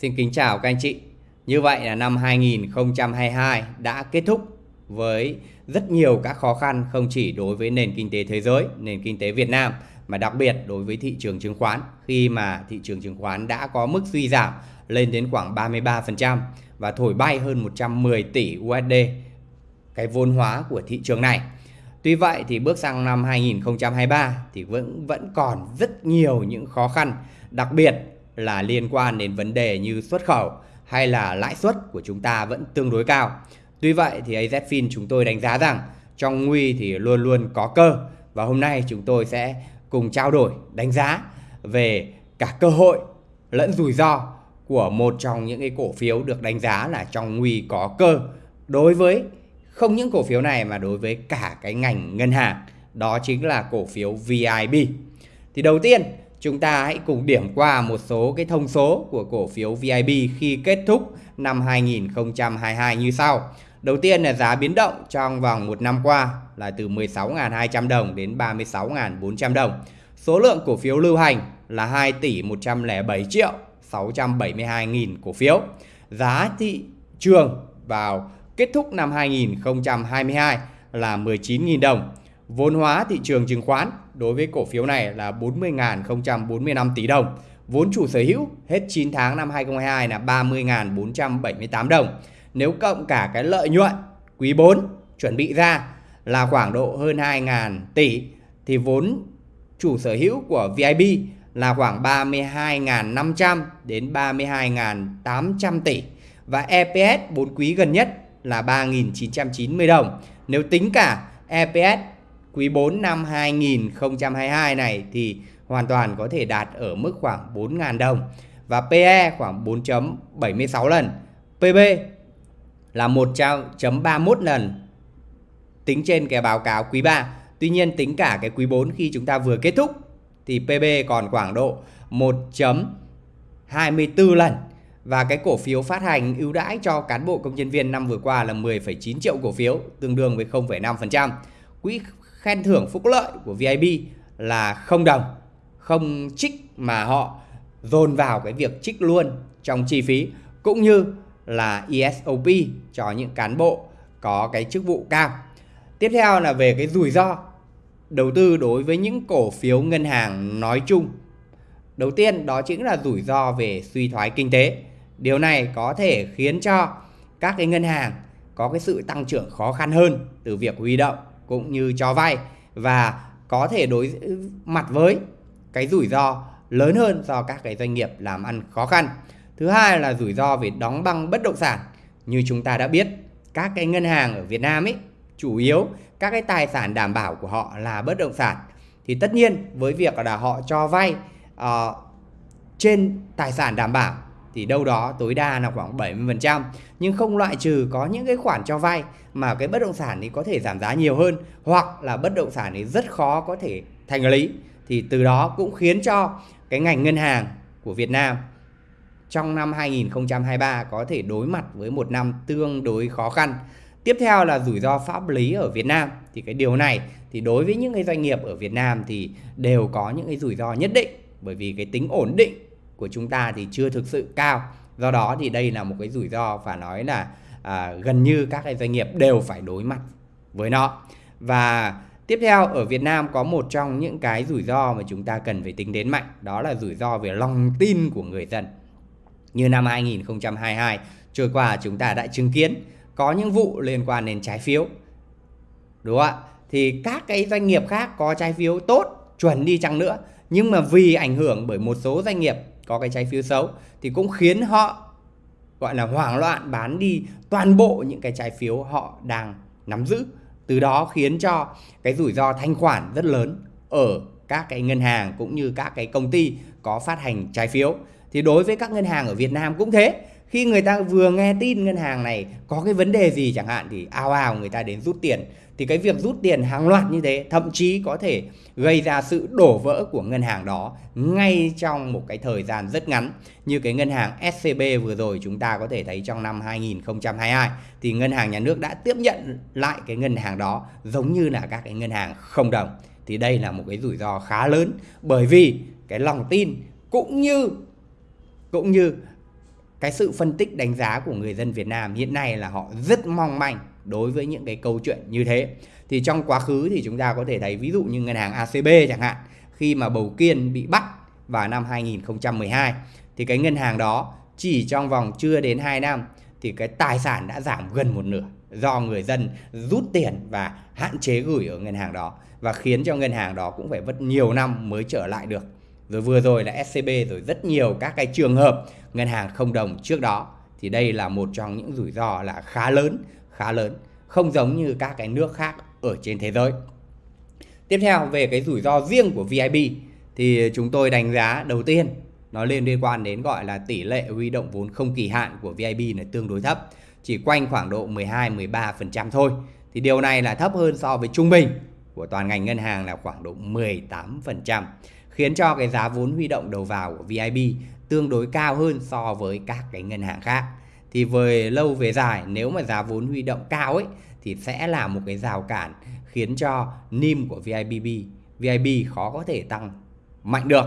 Xin kính chào các anh chị. Như vậy là năm 2022 đã kết thúc với rất nhiều các khó khăn không chỉ đối với nền kinh tế thế giới, nền kinh tế Việt Nam mà đặc biệt đối với thị trường chứng khoán khi mà thị trường chứng khoán đã có mức suy giảm lên đến khoảng 33% và thổi bay hơn 110 tỷ USD cái vốn hóa của thị trường này. Tuy vậy thì bước sang năm 2023 thì vẫn vẫn còn rất nhiều những khó khăn, đặc biệt là liên quan đến vấn đề như xuất khẩu hay là lãi suất của chúng ta vẫn tương đối cao. Tuy vậy thì AZFIN chúng tôi đánh giá rằng trong nguy thì luôn luôn có cơ và hôm nay chúng tôi sẽ cùng trao đổi, đánh giá về cả cơ hội lẫn rủi ro của một trong những cái cổ phiếu được đánh giá là trong nguy có cơ đối với không những cổ phiếu này mà đối với cả cái ngành ngân hàng đó chính là cổ phiếu VIB. Thì đầu tiên chúng ta hãy cùng điểm qua một số cái thông số của cổ phiếu VIB khi kết thúc năm 2022 như sau. Đầu tiên là giá biến động trong vòng một năm qua là từ 16.200 đồng đến 36.400 đồng. Số lượng cổ phiếu lưu hành là 2 tỷ 107 triệu 672 nghìn cổ phiếu. Giá thị trường vào kết thúc năm 2022 là 19.000 đồng. Vốn hóa thị trường chứng khoán đối với cổ phiếu này là 40.045 tỷ đồng. Vốn chủ sở hữu hết 9 tháng năm 2022 là 30.478 đồng. Nếu cộng cả cái lợi nhuận quý 4 chuẩn bị ra là khoảng độ hơn 2.000 tỷ, thì vốn chủ sở hữu của VIP là khoảng 32.500 đến 32.800 tỷ và EPS 4 quý gần nhất là 3.990 đồng. Nếu tính cả EPS quý 4 năm 2022 này thì hoàn toàn có thể đạt ở mức khoảng 4.000 đồng và PE khoảng 4.76 lần. PB là 1.31 lần tính trên cái báo cáo quý 3. Tuy nhiên tính cả cái quý 4 khi chúng ta vừa kết thúc thì PB còn khoảng độ 1.24 lần. Và cái cổ phiếu phát hành ưu đãi cho cán bộ công nhân viên năm vừa qua là 10,9 triệu cổ phiếu, tương đương với 0,5%. Quỹ khen thưởng phúc lợi của VIB là không đồng, không trích mà họ dồn vào cái việc trích luôn trong chi phí cũng như là ESOP cho những cán bộ có cái chức vụ cao. Tiếp theo là về cái rủi ro đầu tư đối với những cổ phiếu ngân hàng nói chung. Đầu tiên đó chính là rủi ro về suy thoái kinh tế. Điều này có thể khiến cho các cái ngân hàng có cái sự tăng trưởng khó khăn hơn từ việc huy động cũng như cho vay và có thể đối mặt với cái rủi ro lớn hơn do các cái doanh nghiệp làm ăn khó khăn. Thứ hai là rủi ro về đóng băng bất động sản. Như chúng ta đã biết, các cái ngân hàng ở Việt Nam ấy chủ yếu các cái tài sản đảm bảo của họ là bất động sản. Thì tất nhiên với việc là họ cho vay uh, trên tài sản đảm bảo thì đâu đó tối đa là khoảng 70% nhưng không loại trừ có những cái khoản cho vay mà cái bất động sản thì có thể giảm giá nhiều hơn, hoặc là bất động sản thì rất khó có thể thành lý. Thì từ đó cũng khiến cho cái ngành ngân hàng của Việt Nam trong năm 2023 có thể đối mặt với một năm tương đối khó khăn. Tiếp theo là rủi ro pháp lý ở Việt Nam. Thì cái điều này thì đối với những cái doanh nghiệp ở Việt Nam thì đều có những cái rủi ro nhất định, bởi vì cái tính ổn định của chúng ta thì chưa thực sự cao. Do đó thì đây là một cái rủi ro và nói là à, gần như các cái doanh nghiệp đều phải đối mặt với nó. Và tiếp theo ở Việt Nam có một trong những cái rủi ro mà chúng ta cần phải tính đến mạnh đó là rủi ro về lòng tin của người dân. Như năm 2022 trôi qua chúng ta đã chứng kiến có những vụ liên quan đến trái phiếu. Đúng không ạ? Thì các cái doanh nghiệp khác có trái phiếu tốt, chuẩn đi chăng nữa nhưng mà vì ảnh hưởng bởi một số doanh nghiệp có cái trái phiếu xấu, thì cũng khiến họ, gọi là, hoảng loạn bán đi toàn bộ những cái trái phiếu họ đang nắm giữ. Từ đó khiến cho cái rủi ro thanh khoản rất lớn ở các cái ngân hàng cũng như các cái công ty có phát hành trái phiếu. Thì đối với các ngân hàng ở Việt Nam cũng thế. Khi người ta vừa nghe tin ngân hàng này có cái vấn đề gì chẳng hạn thì ao ào người ta đến rút tiền thì cái việc rút tiền hàng loạt như thế thậm chí có thể gây ra sự đổ vỡ của ngân hàng đó ngay trong một cái thời gian rất ngắn. Như cái ngân hàng SCB vừa rồi chúng ta có thể thấy trong năm 2022 thì ngân hàng nhà nước đã tiếp nhận lại cái ngân hàng đó giống như là các cái ngân hàng không đồng. Thì đây là một cái rủi ro khá lớn bởi vì cái lòng tin cũng như cũng như cái sự phân tích đánh giá của người dân Việt Nam hiện nay là họ rất mong manh đối với những cái câu chuyện như thế. Thì trong quá khứ thì chúng ta có thể thấy ví dụ như ngân hàng ACB chẳng hạn, khi mà Bầu Kiên bị bắt vào năm 2012 thì cái ngân hàng đó chỉ trong vòng chưa đến 2 năm thì cái tài sản đã giảm gần một nửa do người dân rút tiền và hạn chế gửi ở ngân hàng đó và khiến cho ngân hàng đó cũng phải mất nhiều năm mới trở lại được. Rồi vừa rồi là SCB rồi rất nhiều các cái trường hợp ngân hàng không đồng trước đó thì đây là một trong những rủi ro là khá lớn, khá lớn, không giống như các cái nước khác ở trên thế giới. Tiếp theo về cái rủi ro riêng của VIB thì chúng tôi đánh giá đầu tiên nó liên liên quan đến gọi là tỷ lệ huy động vốn không kỳ hạn của VIB là tương đối thấp, chỉ quanh khoảng độ 12-13% thôi. Thì điều này là thấp hơn so với trung bình của toàn ngành ngân hàng là khoảng độ 18%, khiến cho cái giá vốn huy động đầu vào của VIB tương đối cao hơn so với các cái ngân hàng khác. Thì về lâu về dài nếu mà giá vốn huy động cao ấy thì sẽ là một cái rào cản khiến cho NIM của VIBB VIB khó có thể tăng mạnh được.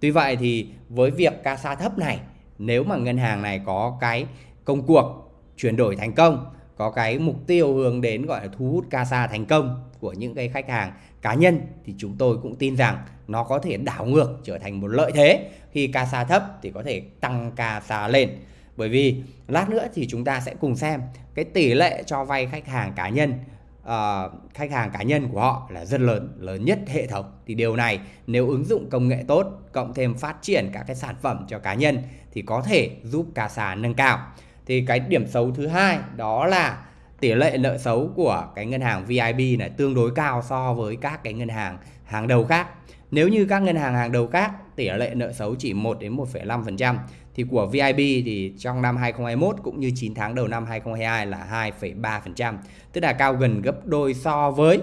Tuy vậy thì với việc CASA thấp này, nếu mà ngân hàng này có cái công cuộc chuyển đổi thành công, có cái mục tiêu hướng đến gọi là thu hút CASA thành công của những cái khách hàng cá nhân thì chúng tôi cũng tin rằng nó có thể đảo ngược trở thành một lợi thế khi CASA thấp thì có thể tăng CASA lên. Bởi vì lát nữa thì chúng ta sẽ cùng xem cái tỷ lệ cho vay khách hàng cá nhân uh, khách hàng cá nhân của họ là rất lớn, lớn nhất hệ thống. Thì điều này nếu ứng dụng công nghệ tốt, cộng thêm phát triển các cái sản phẩm cho cá nhân thì có thể giúp CASA nâng cao. Thì cái điểm xấu thứ hai đó là tỷ lệ nợ xấu của cái ngân hàng VIB là tương đối cao so với các cái ngân hàng hàng đầu khác. Nếu như các ngân hàng hàng đầu khác tỷ lệ nợ xấu chỉ 1 đến 1,5% thì của VIB thì trong năm 2021 cũng như 9 tháng đầu năm 2022 là 2,3%, tức là cao gần gấp đôi so với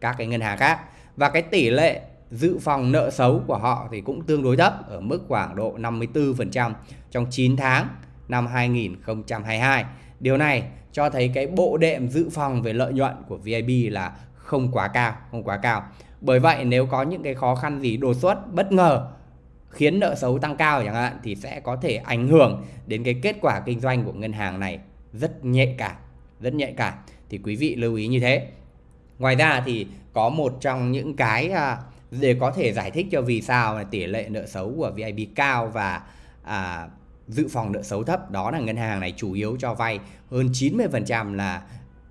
các cái ngân hàng khác. Và cái tỷ lệ dự phòng nợ xấu của họ thì cũng tương đối thấp ở mức khoảng độ 54% trong 9 tháng năm 2022. Điều này cho thấy cái bộ đệm dự phòng về lợi nhuận của VIB là không quá cao, không quá cao. Bởi vậy nếu có những cái khó khăn gì đột xuất bất ngờ khiến nợ xấu tăng cao chẳng hạn thì sẽ có thể ảnh hưởng đến cái kết quả kinh doanh của ngân hàng này rất nhạy cảm, rất nhạy cảm. Thì quý vị lưu ý như thế. Ngoài ra thì có một trong những cái à, để có thể giải thích cho vì sao là tỷ lệ nợ xấu của VIB cao và à, dự phòng nợ xấu thấp đó là ngân hàng này chủ yếu cho vay hơn 90% là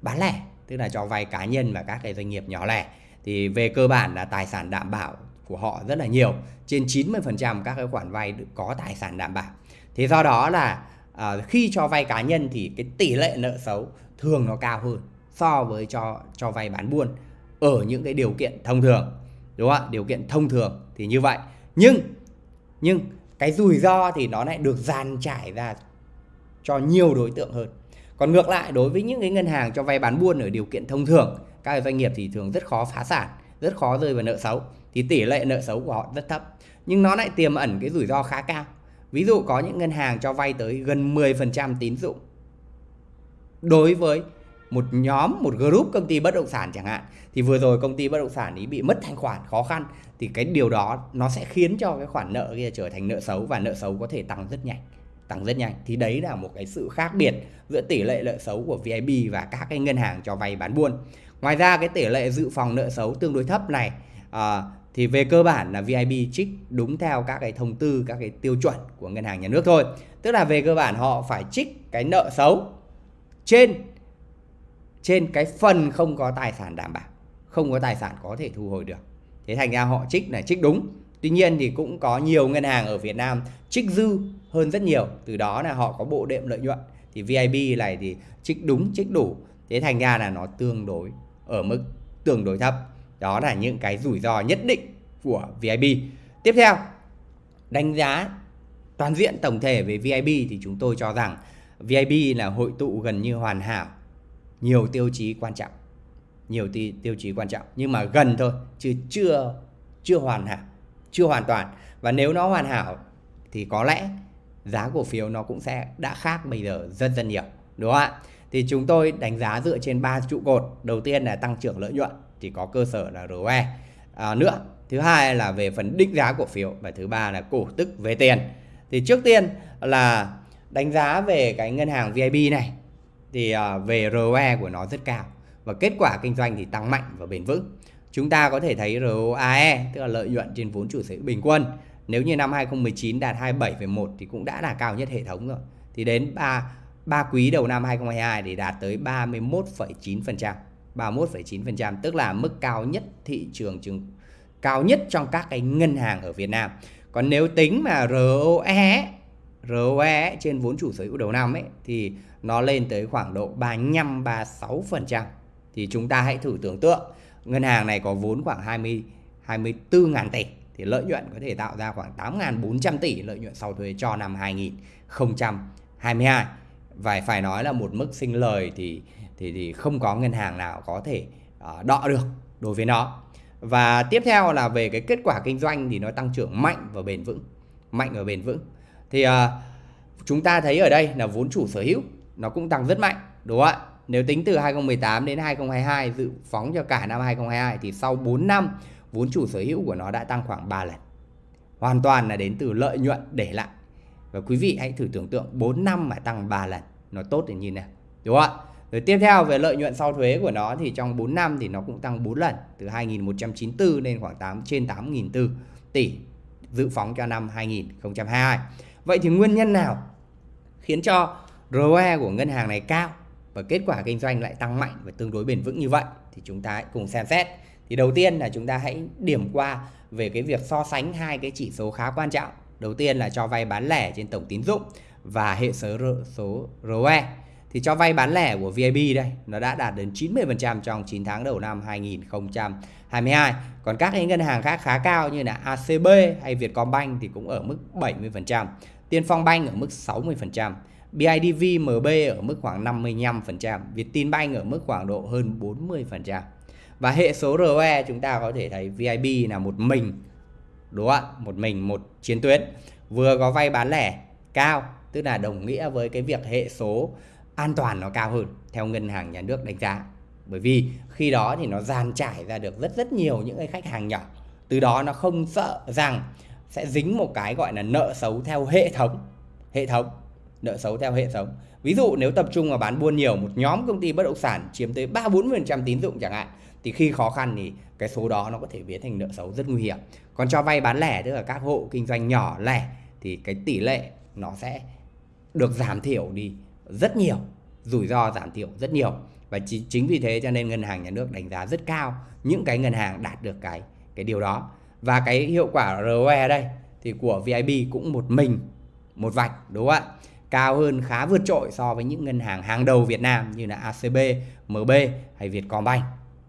bán lẻ tức là cho vay cá nhân và các cái doanh nghiệp nhỏ lẻ thì về cơ bản là tài sản đảm bảo của họ rất là nhiều. Trên 90% các cái khoản vay có tài sản đảm bảo. Thế do đó là à, khi cho vay cá nhân thì cái tỷ lệ nợ xấu thường nó cao hơn so với cho cho vay bán buôn ở những cái điều kiện thông thường đúng không ạ? Điều kiện thông thường thì như vậy. Nhưng nhưng cái rủi ro thì nó lại được dàn trải ra cho nhiều đối tượng hơn. Còn ngược lại đối với những cái ngân hàng cho vay bán buôn ở điều kiện thông thường các doanh nghiệp thì thường rất khó phá sản rất khó rơi vào nợ xấu thì tỷ lệ nợ xấu của họ rất thấp. Nhưng nó lại tiềm ẩn cái rủi ro khá cao. Ví dụ có những ngân hàng cho vay tới gần 10% tín dụng. Đối với một nhóm một group công ty bất động sản chẳng hạn thì vừa rồi công ty bất động sản ý bị mất thanh khoản khó khăn thì cái điều đó nó sẽ khiến cho cái khoản nợ kia trở thành nợ xấu và nợ xấu có thể tăng rất nhanh tăng rất nhanh. Thì đấy là một cái sự khác biệt giữa tỷ lệ nợ xấu của VIB và các cái ngân hàng cho vay bán buôn. Ngoài ra cái tỷ lệ dự phòng nợ xấu tương đối thấp này à, thì về cơ bản là VIB trích đúng theo các cái thông tư, các cái tiêu chuẩn của ngân hàng nhà nước thôi. Tức là về cơ bản họ phải trích cái nợ xấu trên trên cái phần không có tài sản đảm bảo, không có tài sản có thể thu hồi được. Thế thành ra họ trích là trích đúng. Tuy nhiên thì cũng có nhiều ngân hàng ở Việt Nam trích dư hơn rất nhiều. Từ đó là họ có bộ đệm lợi nhuận. Thì VIB này thì trích đúng, trích đủ. Thế thành ra là nó tương đối ở mức tương đối thấp đó là những cái rủi ro nhất định của VIB tiếp theo, đánh giá toàn diện tổng thể về VIB thì chúng tôi cho rằng VIB là hội tụ gần như hoàn hảo. Nhiều tiêu chí quan trọng. Nhiều tiêu chí quan trọng. Nhưng mà gần thôi, chứ chưa chưa hoàn hảo, chưa hoàn toàn. Và nếu nó hoàn hảo thì có lẽ giá cổ phiếu nó cũng sẽ đã khác bây giờ rất rất nhiều. Đúng không ạ? Thì chúng tôi đánh giá dựa trên ba trụ cột. Đầu tiên là tăng trưởng lợi nhuận thì có cơ sở là ROE à, nữa thứ hai là về phần định giá cổ phiếu và thứ ba là cổ tức về tiền thì trước tiên là đánh giá về cái ngân hàng VIB này thì à, về ROE của nó rất cao và kết quả kinh doanh thì tăng mạnh và bền vững. Chúng ta có thể thấy ROAE tức là lợi nhuận trên vốn chủ sở hữu bình quân nếu như năm 2019 đạt 27,1 thì cũng đã là cao nhất hệ thống rồi. Thì đến 3 3 quý đầu năm 2022 thì đạt tới 31,9%. 31,9% tức là mức cao nhất thị trường chứng cao nhất trong các cái ngân hàng ở Việt Nam. Còn nếu tính mà ROE ROE trên vốn chủ sở hữu đầu năm ấy thì nó lên tới khoảng độ 35 36%. Thì chúng ta hãy thử tưởng tượng ngân hàng này có vốn khoảng 20 24.000 tỷ thì lợi nhuận có thể tạo ra khoảng 8.400 tỷ lợi nhuận sau thuế cho năm 2022 và phải nói là một mức sinh lời thì thì thì không có ngân hàng nào có thể uh, đọ được đối với nó. Và tiếp theo là về cái kết quả kinh doanh thì nó tăng trưởng mạnh và bền vững mạnh và bền vững. Thì uh, chúng ta thấy ở đây là vốn chủ sở hữu nó cũng tăng rất mạnh đúng không ạ? Nếu tính từ 2018 đến 2022 dự phóng cho cả năm 2022 thì sau 4 năm vốn chủ sở hữu của nó đã tăng khoảng 3 lần. Hoàn toàn là đến từ lợi nhuận để lại. Và quý vị hãy thử tưởng tượng 4 năm mà tăng 3 lần nó tốt đến như nào đúng không ạ? Rồi tiếp theo về lợi nhuận sau thuế của nó thì trong 4 năm thì nó cũng tăng 4 lần, từ 2.194 lên khoảng 8 trên 8.400 tỷ dự phóng cho năm 2022. Vậy thì nguyên nhân nào khiến cho ROE của ngân hàng này cao và kết quả kinh doanh lại tăng mạnh và tương đối bền vững như vậy thì chúng ta hãy cùng xem xét. Thì đầu tiên là chúng ta hãy điểm qua về cái việc so sánh hai cái chỉ số khá quan trọng. Đầu tiên là cho vay bán lẻ trên tổng tín dụng và hệ số số ROE thì cho vay bán lẻ của VIB đây nó đã đạt đến 90% trong 9 tháng đầu năm 2022. Còn các cái ngân hàng khác khá cao như là ACB hay Vietcombank thì cũng ở mức 70%, Tiên Phong Bank ở mức 60%, BIDV MB ở mức khoảng 55%, Vietinbank ở mức khoảng độ hơn 40%. Và hệ số ROE chúng ta có thể thấy VIB là một mình đúng không ạ? Một mình một chiến tuyến vừa có vay bán lẻ cao tức là đồng nghĩa với cái việc hệ số an toàn nó cao hơn theo ngân hàng nhà nước đánh giá. Bởi vì khi đó thì nó dàn trải ra được rất rất nhiều những cái khách hàng nhỏ. Từ đó nó không sợ rằng sẽ dính một cái gọi là nợ xấu theo hệ thống hệ thống, nợ xấu theo hệ thống. Ví dụ nếu tập trung vào bán buôn nhiều, một nhóm công ty bất động sản chiếm tới ba, bốn phần trăm tín dụng chẳng hạn, thì khi khó khăn thì cái số đó nó có thể biến thành nợ xấu rất nguy hiểm. Còn cho vay bán lẻ, tức là các hộ kinh doanh nhỏ, lẻ, thì cái tỷ lệ nó sẽ được giảm thiểu đi rất nhiều rủi ro giảm thiểu rất nhiều. Và chính vì thế cho nên ngân hàng nhà nước đánh giá rất cao những cái ngân hàng đạt được cái cái điều đó. Và cái hiệu quả ROE đây thì của VIB cũng một mình một vạch đúng không ạ? Cao hơn khá vượt trội so với những ngân hàng hàng đầu Việt Nam như là ACB, MB hay Vietcombank.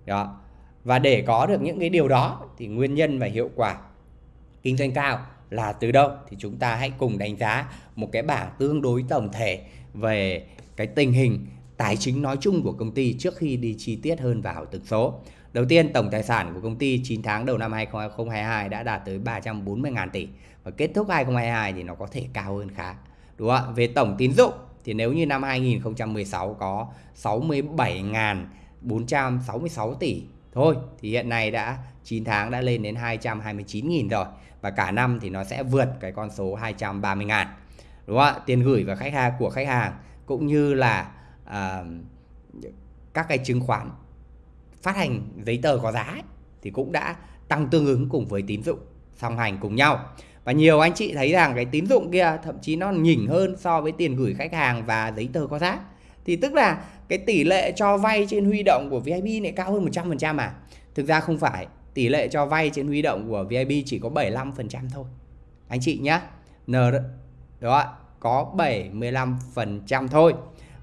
Đó. Và để có được những cái điều đó thì nguyên nhân và hiệu quả kinh doanh cao là từ đâu thì chúng ta hãy cùng đánh giá một cái bảng tương đối tổng thể về cái tình hình tài chính nói chung của công ty trước khi đi chi tiết hơn vào từng số. Đầu tiên, tổng tài sản của công ty 9 tháng đầu năm 2022 đã đạt tới 340.000 tỷ và kết thúc 2022 thì nó có thể cao hơn khá. Đúng không ạ? Về tổng tín dụng thì nếu như năm 2016 có 67.466 tỷ thôi thì hiện nay đã 9 tháng đã lên đến 229.000 rồi và cả năm thì nó sẽ vượt cái con số 230.000 đúng không ạ? Tiền gửi và khách hàng của khách hàng cũng như là à, các cái chứng khoán phát hành giấy tờ có giá ấy, thì cũng đã tăng tương ứng cùng với tín dụng song hành cùng nhau. Và nhiều anh chị thấy rằng cái tín dụng kia thậm chí nó nhỉnh hơn so với tiền gửi khách hàng và giấy tờ có giá. Thì tức là cái tỷ lệ cho vay trên huy động của vip này cao hơn 100% mà thực ra không phải tỷ lệ cho vay trên huy động của vip chỉ có 75% thôi. Anh chị nhé N đó có 75% thôi.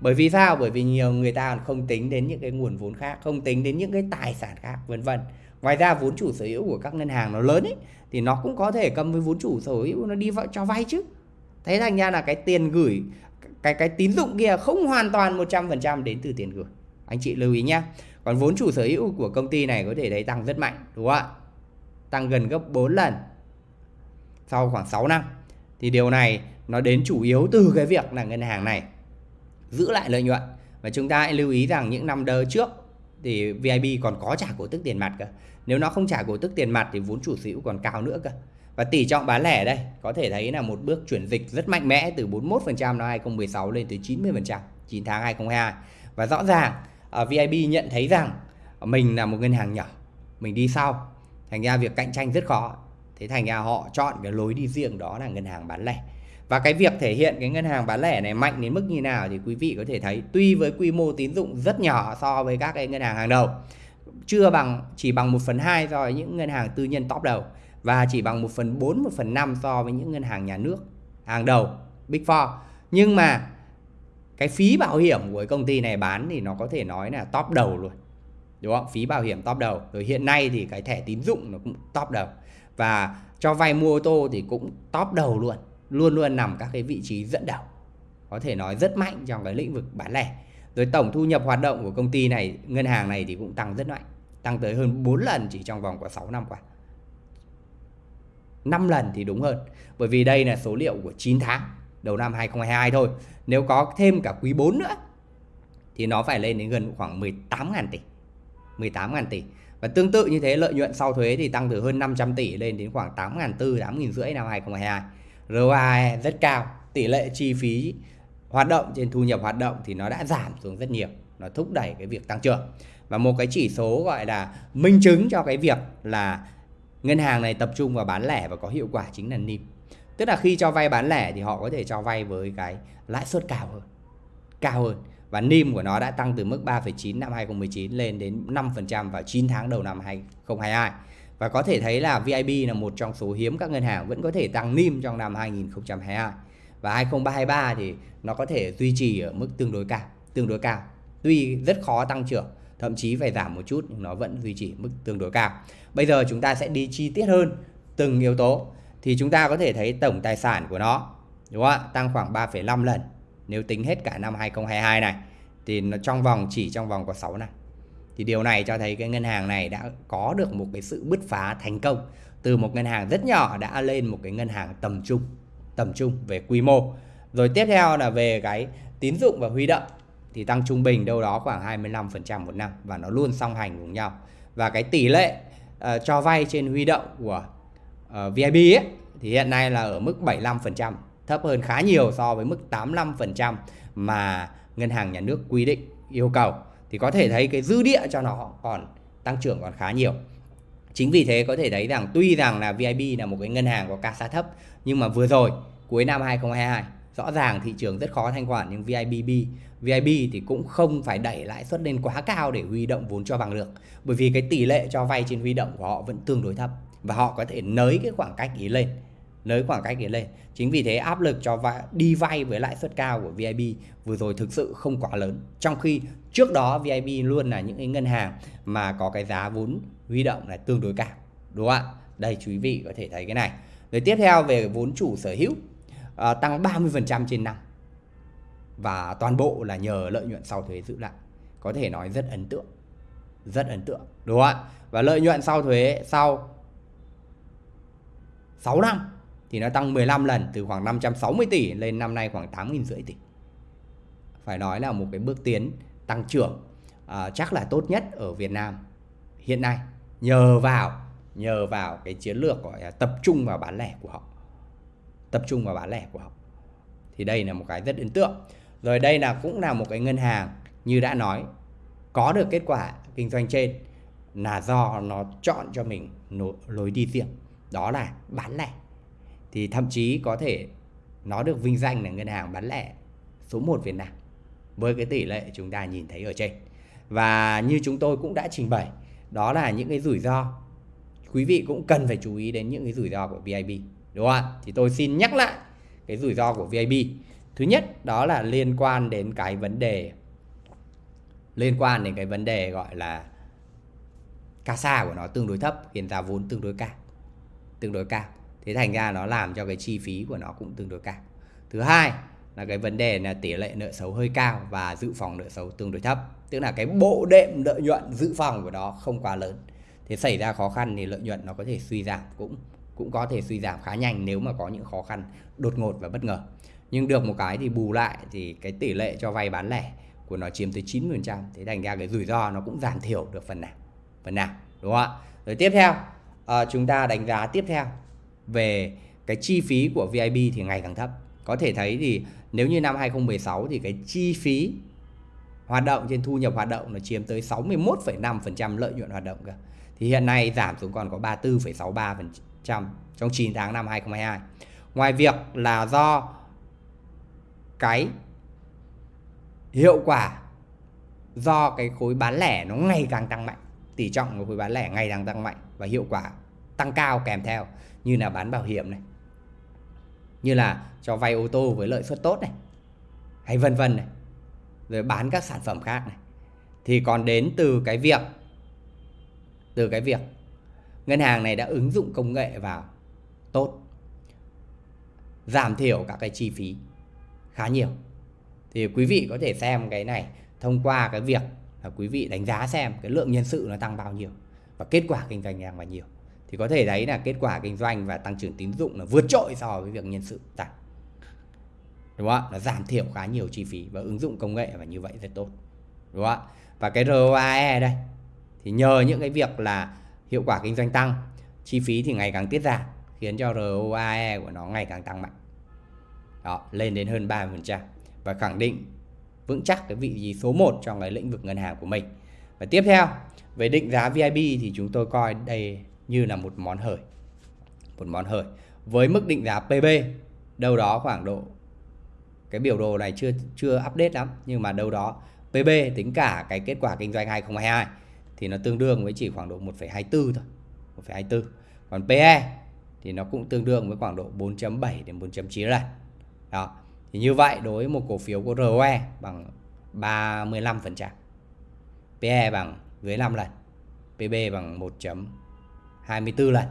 Bởi vì sao? Bởi vì nhiều người ta không tính đến những cái nguồn vốn khác, không tính đến những cái tài sản khác, vân vân. Ngoài ra vốn chủ sở hữu của các ngân hàng nó lớn ấy, thì nó cũng có thể cầm với vốn chủ sở hữu nó đi cho vay chứ. Thế thành ra là cái tiền gửi, cái cái tín dụng kia không hoàn toàn 100% đến từ tiền gửi. Anh chị lưu ý nhé còn vốn chủ sở hữu của công ty này có thể thấy tăng rất mạnh, đúng không ạ? Tăng gần gấp 4 lần sau khoảng 6 năm. Thì điều này nó đến chủ yếu từ cái việc là ngân hàng này giữ lại lợi nhuận. Và chúng ta hãy lưu ý rằng những năm đơ trước thì VIB còn có trả cổ tức tiền mặt cơ. Nếu nó không trả cổ tức tiền mặt thì vốn chủ sở hữu còn cao nữa cơ. Và tỷ trọng bán lẻ đây có thể thấy là một bước chuyển dịch rất mạnh mẽ từ 41% năm 2016 lên tới 90% 9 tháng 2022 và rõ ràng à, uh, VIB nhận thấy rằng mình là một ngân hàng nhỏ mình đi sau. Thành ra việc cạnh tranh rất khó. Thế thành ra họ chọn cái lối đi riêng đó là ngân hàng bán lẻ và cái việc thể hiện cái ngân hàng bán lẻ này mạnh đến mức như nào thì quý vị có thể thấy. Tuy với quy mô tín dụng rất nhỏ so với các cái ngân hàng hàng đầu chưa bằng chỉ bằng 1 phần 2 so với những ngân hàng tư nhân top đầu và chỉ bằng 1 phần 4, 1 phần 5 so với những ngân hàng nhà nước hàng đầu Big Four. Nhưng mà cái phí bảo hiểm của cái công ty này bán thì nó có thể nói là top đầu luôn đúng không? Phí bảo hiểm top đầu. Rồi hiện nay thì cái thẻ tín dụng nó cũng top đầu. Và cho vay mua ô tô thì cũng top đầu luôn luôn luôn nằm các cái vị trí dẫn đầu, có thể nói rất mạnh trong cái lĩnh vực bán lẻ. Rồi tổng thu nhập hoạt động của công ty này, ngân hàng này thì cũng tăng rất mạnh, tăng tới hơn 4 lần chỉ trong vòng của 6 năm qua. 5 lần thì đúng hơn, bởi vì đây là số liệu của 9 tháng, đầu năm 2022 thôi. Nếu có thêm cả quý 4 nữa, thì nó phải lên đến gần khoảng 18.000 tỷ 18.000 tỷ. Và tương tự như thế, lợi nhuận sau thuế thì tăng từ hơn 500 tỷ lên đến khoảng 8.400 8.500 năm 2022 ROI rất cao. Tỷ lệ chi phí hoạt động trên thu nhập hoạt động thì nó đã giảm xuống rất nhiều. Nó thúc đẩy cái việc tăng trưởng. Và một cái chỉ số gọi là minh chứng cho cái việc là ngân hàng này tập trung vào bán lẻ và có hiệu quả chính là NIM. Tức là khi cho vay bán lẻ thì họ có thể cho vay với cái lãi suất cao hơn cao hơn. Và NIM của nó đã tăng từ mức 3,9 năm 2019 lên đến 5% vào 9 tháng đầu năm 2022 và có thể thấy là VIB là một trong số hiếm các ngân hàng vẫn có thể tăng NIM trong năm 2022 và 2023 thì nó có thể duy trì ở mức tương đối cao tương đối cao. Tuy rất khó tăng trưởng thậm chí phải giảm một chút nhưng nó vẫn duy trì mức tương đối cao. Bây giờ chúng ta sẽ đi chi tiết hơn từng yếu tố thì chúng ta có thể thấy tổng tài sản của nó đúng không ạ? Tăng khoảng 3,5 lần. Nếu tính hết cả năm 2022 này thì nó trong vòng chỉ trong vòng có 6 năm thì điều này cho thấy cái ngân hàng này đã có được một cái sự bứt phá thành công. Từ một ngân hàng rất nhỏ đã lên một cái ngân hàng tầm trung tầm trung về quy mô. Rồi tiếp theo là về cái tín dụng và huy động thì tăng trung bình đâu đó khoảng 25% một năm và nó luôn song hành cùng nhau. Và cái tỷ lệ uh, cho vay trên huy động của ờ, uh, VIB ấy, thì hiện nay là ở mức 75% thấp hơn khá nhiều so với mức 85% mà ngân hàng nhà nước quy định yêu cầu thì có thể thấy cái dư địa cho nó còn tăng trưởng còn khá nhiều. Chính vì thế có thể thấy rằng tuy rằng là VIB là một cái ngân hàng có CASA thấp, nhưng mà vừa rồi, cuối năm 2022 rõ ràng thị trường rất khó thanh khoản, nhưng VIBB VIB thì cũng không phải đẩy lãi suất lên quá cao để huy động vốn cho bằng được. Bởi vì cái tỷ lệ cho vay trên huy động của họ vẫn tương đối thấp và họ có thể nới cái khoảng cách ý lên nới khoảng cách ý lên. Chính vì thế áp lực cho vay, đi vay với lãi suất cao của VIB vừa rồi thực sự không quá lớn. Trong khi trước đó VIB luôn là những cái ngân hàng mà có cái giá vốn huy động là tương đối cao đúng không ạ? Đây quý vị có thể thấy cái này. Rồi tiếp theo về vốn chủ sở hữu à, tăng 30% trên năm. Và toàn bộ là nhờ lợi nhuận sau thuế giữ lại. Có thể nói rất ấn tượng rất ấn tượng đúng không ạ? Và lợi nhuận sau thuế sau 6 năm thì nó tăng 15 lần từ khoảng 560 tỷ lên năm nay khoảng 8 rưỡi tỷ. Phải nói là một cái bước tiến tăng trưởng à, chắc là tốt nhất ở Việt Nam hiện nay nhờ vào nhờ vào cái chiến lược gọi là tập trung vào bán lẻ của họ. Tập trung vào bán lẻ của họ. Thì đây là một cái rất ấn tượng. Rồi đây là cũng là một cái ngân hàng như đã nói có được kết quả kinh doanh trên là do nó chọn cho mình lối đi riêng. Đó là bán lẻ thì thậm chí có thể nó được vinh danh là ngân hàng bán lẻ số 1 Việt Nam với cái tỷ lệ chúng ta nhìn thấy ở trên. Và như chúng tôi cũng đã trình bày, đó là những cái rủi ro. Quý vị cũng cần phải chú ý đến những cái rủi ro của VIB đúng không ạ? Thì tôi xin nhắc lại cái rủi ro của VIB thứ nhất, đó là liên quan đến cái vấn đề, liên quan đến cái vấn đề gọi là CASA của nó tương đối thấp, hiện giá vốn tương đối cao, tương đối cao thế thành ra nó làm cho cái chi phí của nó cũng tương đối cao. Thứ hai là cái vấn đề là tỷ lệ nợ xấu hơi cao và dự phòng nợ xấu tương đối thấp. Tức là cái bộ đệm lợi nhuận dự phòng của nó không quá lớn. Thế xảy ra khó khăn thì lợi nhuận nó có thể suy giảm cũng cũng có thể suy giảm khá nhanh nếu mà có những khó khăn đột ngột và bất ngờ. Nhưng được một cái thì bù lại thì cái tỷ lệ cho vay bán lẻ của nó chiếm tới 90% thế thành ra cái rủi ro nó cũng giảm thiểu được phần nào phần nào đúng không ạ? Rồi tiếp theo à, chúng ta đánh giá tiếp theo về cái chi phí của VIP thì ngày càng thấp. Có thể thấy thì nếu như năm 2016 thì cái chi phí hoạt động trên thu nhập hoạt động nó chiếm tới 61,5% lợi nhuận hoạt động cơ. Thì hiện nay giảm xuống còn có 34,63% trong 9 tháng năm 2022. Ngoài việc là do cái hiệu quả do cái khối bán lẻ nó ngày càng tăng mạnh tỷ trọng của khối bán lẻ ngày càng tăng mạnh và hiệu quả tăng cao kèm theo như là bán bảo hiểm này. Như là cho vay ô tô với lợi suất tốt này. Hay vân vân này. Rồi bán các sản phẩm khác này. Thì còn đến từ cái việc, từ cái việc ngân hàng này đã ứng dụng công nghệ vào tốt, giảm thiểu các cái chi phí khá nhiều. Thì quý vị có thể xem cái này, thông qua cái việc là quý vị đánh giá xem cái lượng nhân sự nó tăng bao nhiêu và kết quả kinh doanh càng bao nhiêu thì có thể đấy là kết quả kinh doanh và tăng trưởng tín dụng là vượt trội so với việc nhân sự. Tăng đúng không ạ? Nó giảm thiểu khá nhiều chi phí và ứng dụng công nghệ và như vậy rất tốt. Đúng không ạ? Và cái ROAE đây. Thì nhờ những cái việc là hiệu quả kinh doanh tăng, chi phí thì ngày càng tiết giảm, khiến cho ROAE của nó ngày càng tăng mạnh. Đó, lên đến hơn 30% và khẳng định vững chắc cái vị trí số 1 trong cái lĩnh vực ngân hàng của mình. Và tiếp theo, về định giá VIB thì chúng tôi coi đây như là một món hời. Một món hời. Với mức định giá PB đâu đó khoảng độ cái biểu đồ này chưa chưa update lắm nhưng mà đâu đó PB tính cả cái kết quả kinh doanh 2022 thì nó tương đương với chỉ khoảng độ 1,24 thôi. 1,24 còn PE thì nó cũng tương đương với khoảng độ 4.7 đến 4.9 lần. Đó. Thì như vậy đối với một cổ phiếu có ROE bằng 35% PE bằng dưới 5 lần PB bằng 1.24 lần.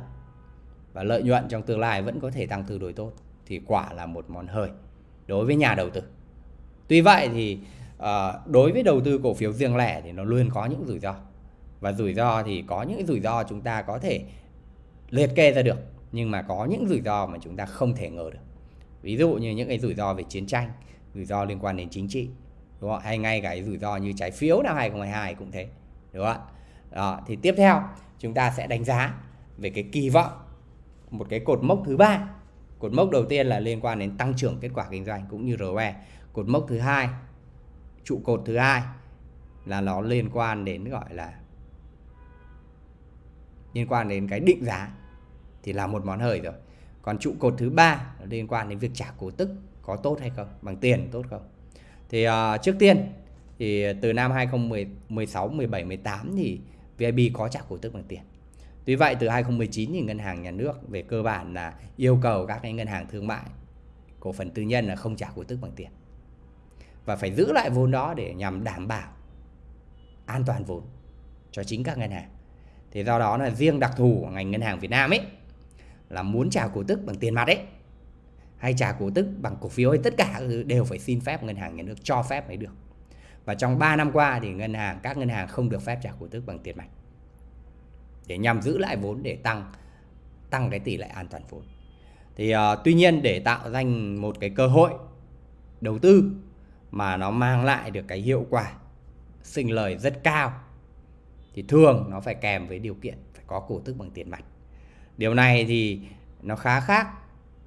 Và lợi nhuận trong tương lai vẫn có thể tăng tương đối tốt thì quả là một món hời đối với nhà đầu tư. Tuy vậy thì uh, đối với đầu tư cổ phiếu riêng lẻ thì nó luôn có những rủi ro. Và rủi ro thì có những rủi ro chúng ta có thể liệt kê ra được nhưng mà có những rủi ro mà chúng ta không thể ngờ được. Ví dụ như những cái rủi ro về chiến tranh rủi ro liên quan đến chính trị đúng không? hay ngay cái rủi ro như trái phiếu năm 2022 cũng thế đúng không ạ? Đó, thì tiếp theo chúng ta sẽ đánh giá về cái kỳ vọng một cái cột mốc thứ ba. Cột mốc đầu tiên là liên quan đến tăng trưởng kết quả kinh doanh cũng như ROE cột mốc thứ hai trụ cột thứ hai là nó liên quan đến gọi là liên quan đến cái định giá thì là một món hời rồi. Còn trụ cột thứ ba liên quan đến việc trả cổ tức có tốt hay không? Bằng tiền tốt không? Thì uh, trước tiên thì từ năm 2016 17 18 thì VIB có trả cổ tức bằng tiền Tuy vậy, từ 2019 thì ngân hàng nhà nước về cơ bản là yêu cầu các cái ngân hàng thương mại, cổ phần tư nhân là không trả cổ tức bằng tiền và phải giữ lại vốn đó để nhằm đảm bảo an toàn vốn cho chính các ngân hàng. Thì do đó là riêng đặc thù của ngành ngân hàng Việt Nam ấy là muốn trả cổ tức bằng tiền mặt ấy, hay trả cổ tức bằng cổ phiếu hay tất cả đều phải xin phép ngân hàng nhà nước cho phép mới được. Và trong 3 năm qua thì ngân hàng các ngân hàng không được phép trả cổ tức bằng tiền mặt. Để nhằm giữ lại vốn để tăng tăng cái tỷ lệ an toàn vốn. Thì uh, tuy nhiên để tạo ra một cái cơ hội đầu tư mà nó mang lại được cái hiệu quả sinh lời rất cao thì thường nó phải kèm với điều kiện phải có cổ tức bằng tiền mặt. Điều này thì nó khá khác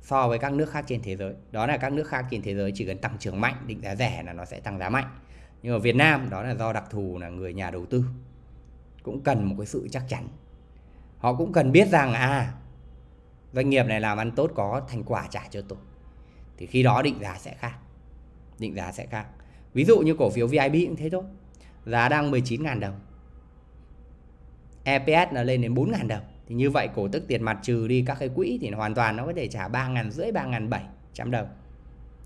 so với các nước khác trên thế giới. Đó là các nước khác trên thế giới chỉ cần tăng trưởng mạnh, định giá rẻ là nó sẽ tăng giá mạnh. Nhưng ở Việt Nam, đó là do đặc thù là người nhà đầu tư, cũng cần một cái sự chắc chắn. Họ cũng cần biết rằng à doanh nghiệp này làm ăn tốt có thành quả trả cho tôi. Thì khi đó định giá sẽ khác. Định giá sẽ khác. Ví dụ như cổ phiếu VIB cũng thế thôi. Giá đang 19.000 đồng. EPS nó lên đến 4.000 đồng thì như vậy cổ tức tiền mặt trừ đi các cái quỹ thì hoàn toàn nó có thể trả ba ngàn rưỡi, ba ngàn bảy trăm đồng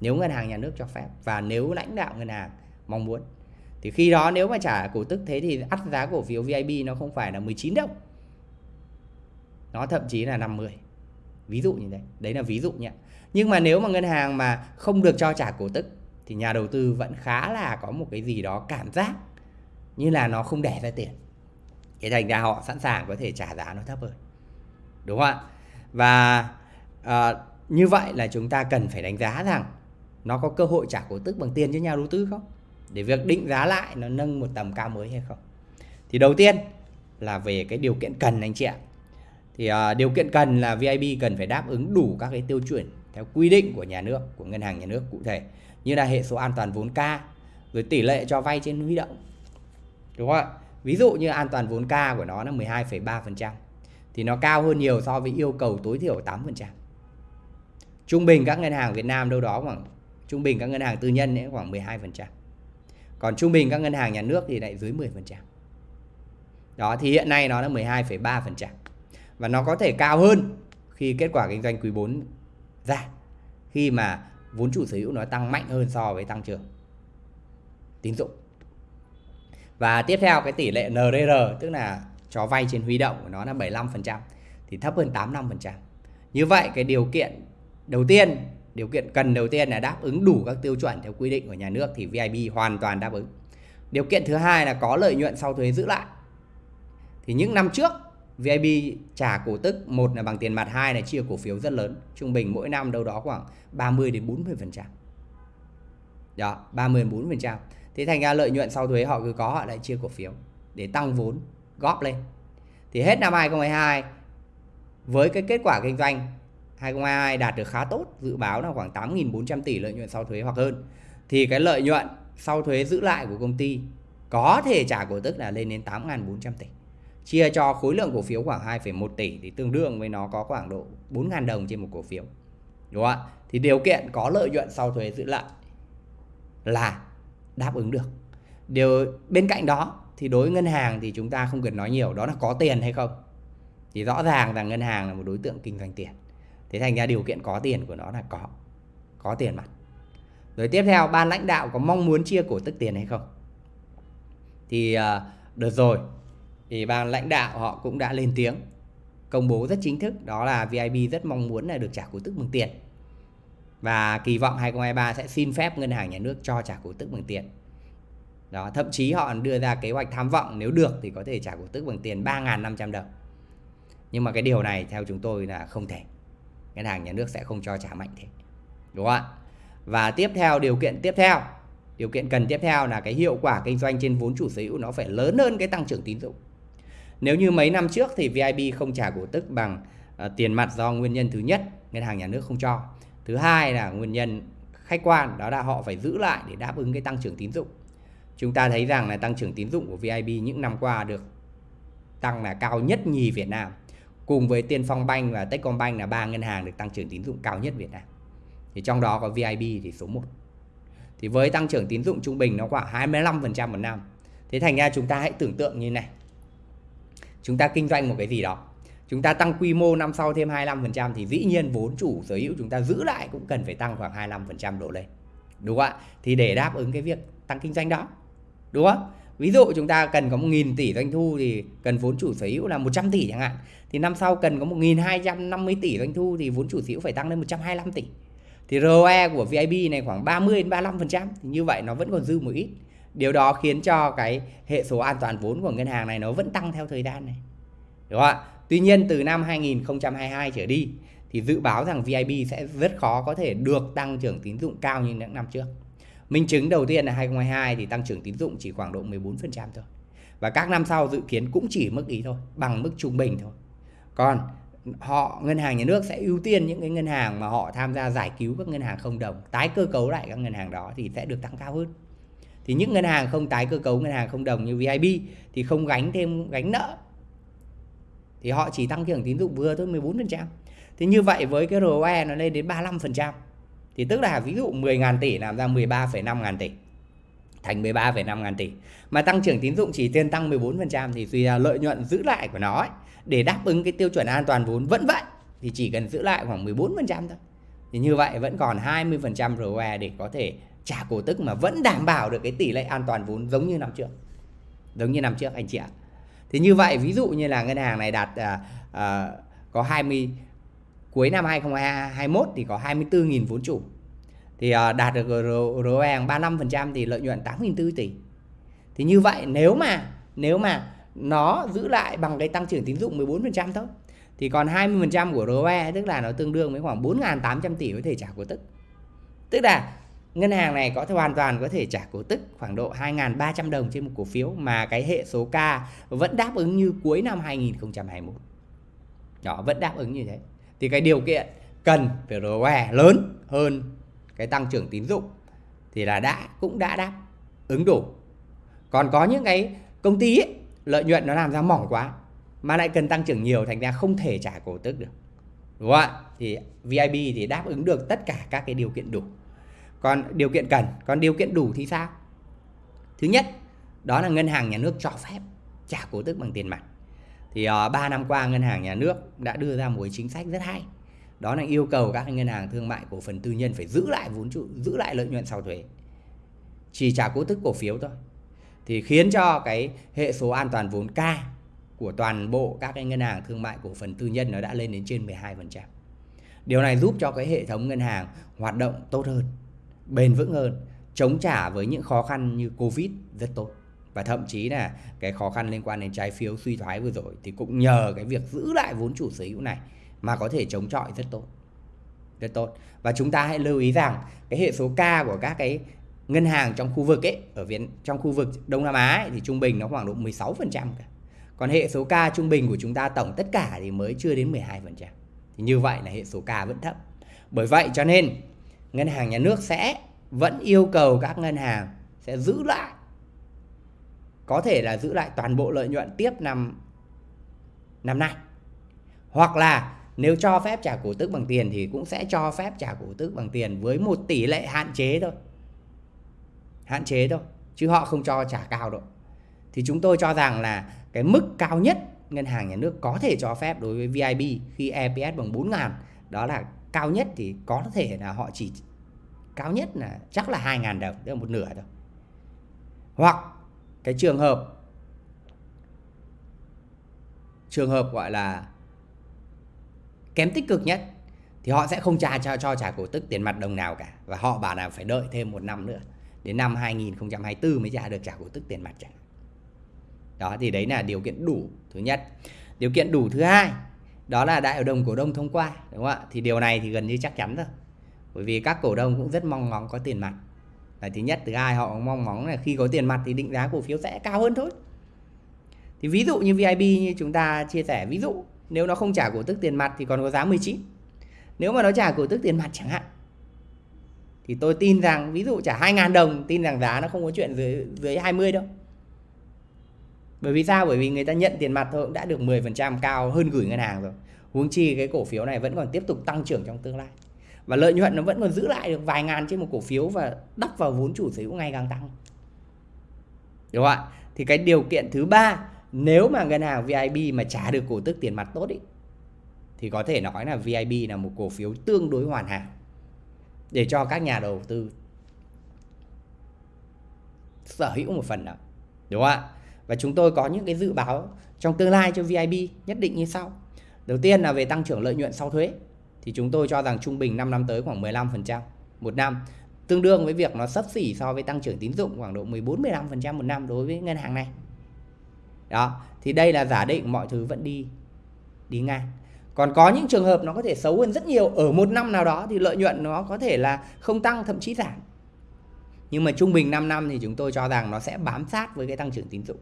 nếu ngân hàng nhà nước cho phép và nếu lãnh đạo ngân hàng mong muốn. Thì khi đó nếu mà trả cổ tức thế thì ắt giá cổ phiếu VIP nó không phải là 19 đồng nó thậm chí là 50 ví dụ như thế. Đấy là ví dụ nhé. Nhưng mà nếu mà ngân hàng mà không được cho trả cổ tức thì nhà đầu tư vẫn khá là có một cái gì đó cảm giác như là nó không đẻ ra tiền. Thế thành ra họ sẵn sàng có thể trả giá nó thấp hơn. Đúng không ạ? Và à, như vậy là chúng ta cần phải đánh giá rằng nó có cơ hội trả cổ tức bằng tiền cho nhà đầu tư không? Để việc định giá lại nó nâng một tầm cao mới hay không? Thì đầu tiên là về cái điều kiện cần anh chị ạ. Thì uh, điều kiện cần là VIB cần phải đáp ứng đủ các cái tiêu chuẩn theo quy định của nhà nước của ngân hàng nhà nước cụ thể như là hệ số an toàn vốn K rồi tỷ lệ cho vay trên huy động. Đúng không ạ? Ví dụ như an toàn vốn K của nó là 12,3% thì nó cao hơn nhiều so với yêu cầu tối thiểu 8% trung bình các ngân hàng Việt Nam đâu đó khoảng trung bình các ngân hàng tư nhân ấy khoảng 12% còn trung bình các ngân hàng nhà nước thì lại dưới 10% đó thì hiện nay nó là 12,3% và nó có thể cao hơn khi kết quả kinh doanh quý 4 ra khi mà vốn chủ sở hữu nó tăng mạnh hơn so với tăng trưởng tín dụng. Và tiếp theo cái tỷ lệ NRR tức là cho vay trên huy động của nó là 75% thì thấp hơn 85%. Như vậy cái điều kiện đầu tiên, điều kiện cần đầu tiên là đáp ứng đủ các tiêu chuẩn theo quy định của nhà nước thì VIB hoàn toàn đáp ứng. Điều kiện thứ hai là có lợi nhuận sau thuế giữ lại. Thì những năm trước VIB trả cổ tức một là bằng tiền mặt, hai là chia cổ phiếu rất lớn, trung bình mỗi năm đâu đó khoảng 30 đến 40%. Đó, 30 đến 40%. Thế thành ra lợi nhuận sau thuế họ cứ có họ lại chia cổ phiếu để tăng vốn góp lên. Thì hết năm 2022 với cái kết quả kinh doanh 2022 đạt được khá tốt, dự báo là khoảng 8.400 tỷ lợi nhuận sau thuế hoặc hơn. Thì cái lợi nhuận sau thuế giữ lại của công ty có thể trả cổ tức là lên đến 8.400 tỷ. Chia cho khối lượng cổ phiếu khoảng 2,1 tỷ thì tương đương với nó có khoảng độ 4.000 đồng trên một cổ phiếu. Đúng không ạ? Thì điều kiện có lợi nhuận sau thuế giữ lại là đáp ứng được. Điều bên cạnh đó thì đối với ngân hàng thì chúng ta không cần nói nhiều đó là có tiền hay không. Thì rõ ràng là ngân hàng là một đối tượng kinh doanh tiền. Thế thành ra điều kiện có tiền của nó là có. Có tiền mặt. Rồi tiếp theo ban lãnh đạo có mong muốn chia cổ tức tiền hay không? Thì uh, rồi thì ban lãnh đạo họ cũng đã lên tiếng công bố rất chính thức đó là vip rất mong muốn là được trả cổ tức bằng tiền và kỳ vọng 2023 sẽ xin phép ngân hàng nhà nước cho trả cổ tức bằng tiền. Đó, thậm chí họ đưa ra kế hoạch tham vọng nếu được thì có thể trả cổ tức bằng tiền 3.500 đồng. Nhưng mà cái điều này theo chúng tôi là không thể. Ngân hàng nhà nước sẽ không cho trả mạnh thế. Đúng không ạ? Và tiếp theo điều kiện tiếp theo, điều kiện cần tiếp theo là cái hiệu quả kinh doanh trên vốn chủ sở hữu nó phải lớn hơn cái tăng trưởng tín dụng. Nếu như mấy năm trước thì VIB không trả cổ tức bằng uh, tiền mặt do nguyên nhân thứ nhất, ngân hàng nhà nước không cho thứ hai là nguyên nhân khách quan đó là họ phải giữ lại để đáp ứng cái tăng trưởng tín dụng chúng ta thấy rằng là tăng trưởng tín dụng của VIB những năm qua được tăng là cao nhất nhì Việt Nam cùng với Tiên Phong Bank và Techcombank là ba ngân hàng được tăng trưởng tín dụng cao nhất Việt Nam thì trong đó có VIB thì số 1 thì với tăng trưởng tín dụng trung bình nó khoảng 25% một năm thế thành ra chúng ta hãy tưởng tượng như này chúng ta kinh doanh một cái gì đó chúng ta tăng quy mô năm sau thêm 25% thì dĩ nhiên vốn chủ sở hữu chúng ta giữ lại cũng cần phải tăng khoảng 25% độ lên. Đúng không ạ? Thì để đáp ứng cái việc tăng kinh doanh đó. Đúng không? Ví dụ chúng ta cần có 1.000 tỷ doanh thu thì cần vốn chủ sở hữu là 100 tỷ chẳng hạn. Thì năm sau cần có 1.250 tỷ doanh thu thì vốn chủ sở hữu phải tăng lên 125 tỷ. Thì ROE của VIB này khoảng 30 đến 35%. Thì như vậy nó vẫn còn dư một ít. Điều đó khiến cho cái hệ số an toàn vốn của ngân hàng này nó vẫn tăng theo thời gian này. Đúng không ạ? Tuy nhiên từ năm 2022 trở đi thì dự báo rằng VIB sẽ rất khó có thể được tăng trưởng tín dụng cao như những năm trước. Minh chứng đầu tiên là 2022 thì tăng trưởng tín dụng chỉ khoảng độ 14% thôi. Và các năm sau dự kiến cũng chỉ mức ý thôi, bằng mức trung bình thôi. Còn họ ngân hàng nhà nước sẽ ưu tiên những cái ngân hàng mà họ tham gia giải cứu các ngân hàng không đồng, tái cơ cấu lại các ngân hàng đó thì sẽ được tăng cao hơn. Thì những ngân hàng không tái cơ cấu ngân hàng không đồng như VIB thì không gánh thêm gánh nợ thì họ chỉ tăng trưởng tín dụng vừa thôi 14%. Thì như vậy với cái ROE nó lên đến 35% thì tức là ví dụ 10.000 tỷ làm ra 13,5 ngàn tỷ thành 13,5 ngàn tỷ mà tăng trưởng tín dụng chỉ tiền tăng 14% thì suy ra lợi nhuận giữ lại của nó ấy, để đáp ứng cái tiêu chuẩn an toàn vốn vẫn vậy thì chỉ cần giữ lại khoảng 14% thôi. Thì như vậy vẫn còn 20% ROE để có thể trả cổ tức mà vẫn đảm bảo được cái tỷ lệ an toàn vốn giống như năm trước. Giống như năm trước anh chị ạ. Thì như vậy ví dụ như là ngân hàng này đạt à, à, có 20 cuối năm 2021 thì có 24.000 vốn chủ. Thì à, đạt được ROE 35% thì lợi nhuận 8.400 tỷ. Thì như vậy nếu mà nếu mà nó giữ lại bằng cái tăng trưởng tín dụng 14% thôi. Thì còn 20% của ROE tức là nó tương đương với khoảng 4.800 tỷ có thể trả cổ tức. Tức là ngân hàng này có thể hoàn toàn có thể trả cổ tức khoảng độ 2.300 đồng trên một cổ phiếu mà cái hệ số K vẫn đáp ứng như cuối năm 2021. đó vẫn đáp ứng như thế. Thì cái điều kiện cần về ROE lớn hơn cái tăng trưởng tín dụng thì là đã cũng đã đáp ứng đủ. Còn có những cái công ty ấy, lợi nhuận nó làm ra mỏng quá mà lại cần tăng trưởng nhiều thành ra không thể trả cổ tức được. Đúng không ạ? Thì VIP thì đáp ứng được tất cả các cái điều kiện đủ. Còn điều kiện cần còn điều kiện đủ thì sao? Thứ nhất đó là ngân hàng nhà nước cho phép trả cổ tức bằng tiền mặt. Thì ờ, uh, 3 năm qua ngân hàng nhà nước đã đưa ra một chính sách rất hay. Đó là yêu cầu các ngân hàng thương mại cổ phần tư nhân phải giữ lại vốn trụ giữ lại lợi nhuận sau thuế. Chỉ trả cổ tức cổ phiếu thôi thì khiến cho cái hệ số an toàn vốn K của toàn bộ các cái ngân hàng thương mại cổ phần tư nhân nó đã lên đến trên 12%. Điều này giúp cho cái hệ thống ngân hàng hoạt động tốt hơn, bền vững hơn, chống trả với những khó khăn như Covid rất tốt. Và thậm chí là cái khó khăn liên quan đến trái phiếu suy thoái vừa rồi thì cũng nhờ cái việc giữ lại vốn chủ sở hữu này mà có thể chống chọi rất tốt. Rất tốt. Và chúng ta hãy lưu ý rằng cái hệ số K của các cái ngân hàng trong khu vực ấy ở Việt trong khu vực Đông Nam Á ấy, thì trung bình nó khoảng độ 16% cả. Còn hệ số K trung bình của chúng ta tổng tất cả thì mới chưa đến 12%. Thì như vậy là hệ số K vẫn thấp. Bởi vậy cho nên ngân hàng nhà nước sẽ vẫn yêu cầu các ngân hàng sẽ giữ lại có thể là giữ lại toàn bộ lợi nhuận tiếp năm năm nay. Hoặc là nếu cho phép trả cổ tức bằng tiền thì cũng sẽ cho phép trả cổ tức bằng tiền với một tỷ lệ hạn chế thôi hạn chế thôi, chứ họ không cho trả cao đâu thì chúng tôi cho rằng là cái mức cao nhất ngân hàng nhà nước có thể cho phép đối với VIB khi EPS bằng 4 ngàn, đó là cao nhất thì có thể là họ chỉ cao nhất là chắc là 2 ngàn đồng, tức là một nửa thôi. Hoặc cái trường hợp trường hợp gọi là kém tích cực nhất thì họ sẽ không trả cho cho trả cổ tức tiền mặt đồng nào cả và họ bảo là phải đợi thêm một năm nữa đến năm 2024 mới trả được trả cổ tức tiền mặt chẳng đó, thì đấy là điều kiện đủ thứ nhất. Điều kiện đủ thứ hai, đó là đại hội đồng cổ đông thông qua, đúng không ạ? Thì điều này thì gần như chắc chắn rồi. Bởi vì các cổ đông cũng rất mong ngóng có tiền mặt. Là thứ nhất, thứ hai, họ mong ngóng là khi có tiền mặt thì định giá cổ phiếu sẽ cao hơn thôi. Thì ví dụ như VIP như chúng ta chia sẻ, ví dụ, nếu nó không trả cổ tức tiền mặt thì còn có giá 19 nếu mà nó trả cổ tức tiền mặt chẳng hạn thì tôi tin rằng ví dụ trả 2.000 đồng tin rằng giá nó không có chuyện dưới dưới 20 đâu. Bởi vì sao? Bởi vì người ta nhận tiền mặt thôi cũng đã được 10% cao hơn gửi ngân hàng rồi. Huống chi cái cổ phiếu này vẫn còn tiếp tục tăng trưởng trong tương lai. Và lợi nhuận nó vẫn còn giữ lại được vài ngàn trên một cổ phiếu và đắp vào vốn chủ sở hữu ngày càng tăng. Đúng không ạ? Thì cái điều kiện thứ ba nếu mà ngân hàng VIB mà trả được cổ tức tiền mặt tốt ý, thì có thể nói là VIB là một cổ phiếu tương đối hoàn hảo để cho các nhà đầu tư sở hữu một phần nào, đúng không ạ? Và chúng tôi có những cái dự báo trong tương lai cho VIB nhất định như sau. Đầu tiên là về tăng trưởng lợi nhuận sau thuế thì chúng tôi cho rằng trung bình 5 năm tới khoảng 15% một năm. Tương đương với việc nó sấp xỉ so với tăng trưởng tín dụng khoảng độ 14-15% một năm đối với ngân hàng này. Đó thì đây là giả định mọi thứ vẫn đi đi ngang còn có những trường hợp nó có thể xấu hơn rất nhiều, ở một năm nào đó thì lợi nhuận nó có thể là không tăng, thậm chí giảm. Nhưng mà trung bình 5 năm thì chúng tôi cho rằng nó sẽ bám sát với cái tăng trưởng tín dụng.